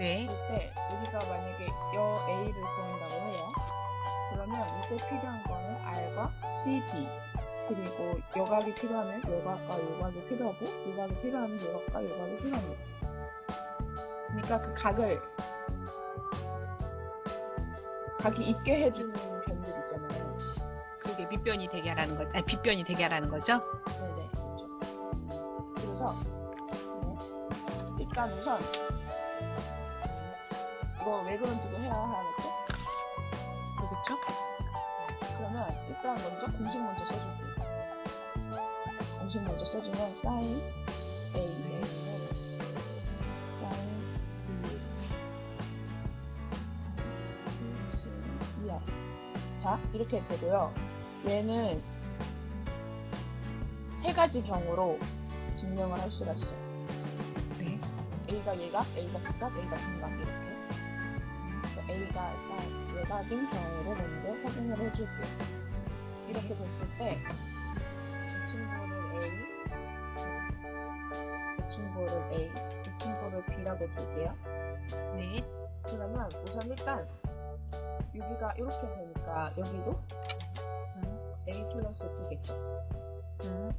네. 네 그때 우리가 만약에 여 A를 구한다고 해요. 그러면 이때 필요한 거는 R과 C, D 그리고 여각이 필요하면 여각과 여각이 필요하고 여각이 필요하면 여각과 여각이 필요합니다. 그러니까 그 각을 각이 있게 해주는 변들 있잖아요. 그게 밑변이 되게 하라는 거, 아니 빗변이 되게 하라는 거죠? 네네 그렇죠. 그래서 네. 일단 우선 이거 왜 그런지도 해야 하겠죠? 그렇겠죠? 그러면 일단 먼저 공식 먼저 써줄게요. 공식 먼저 써주면 sin a sin b 2r 자 이렇게 되고요. 얘는 세 가지 경우로 증명을 할 수가 있어요. 네. A가 얘가, A가 즉각, A가 분각 이렇게. A가 일단 외곽인 경우를 먼저 확인을 해줄게요. 이렇게 됐을 때, 이 친구를 A, 이 친구를 A, 이 친구를 B라고 줄게요. 네. 그러면 우선 일단 여기가 이렇게 되니까 여기도 음, A 플러스 B겠죠. 음,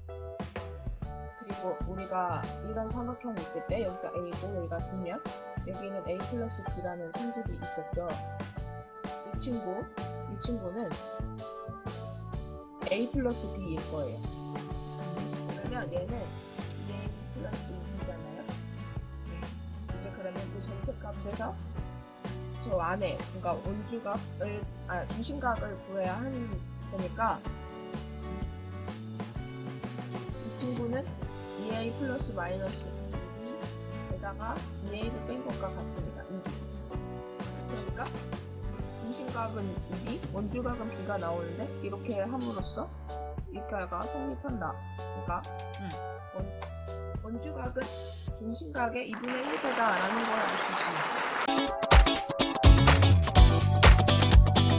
그리고 우리가 이런 삼각형이 있을 때 여기가 A고 여기가 B면 여기는 A 플러스 B라는 성질이 있었죠. 이 친구, 이 친구는 A 플러스 B일 거예요. 그러면 얘는 2A 플러스 2잖아요. 이제 그러면 그 전체 값에서 저 안에, 그러니까 원주각을, 아, 중심각을 구해야 하는 거니까 이 친구는 2a 플러스 마이너스 2에다가 2a를 뺀 것과 같습니다. 2b. 그러니까 중심각은 2b, 원주각은 b가 나오는데 이렇게 함으로써 이가가 성립한다. 그러니까 음. 원, 원주각은 중심각의 2분의 1배다라는 걸 알 수 있습니다.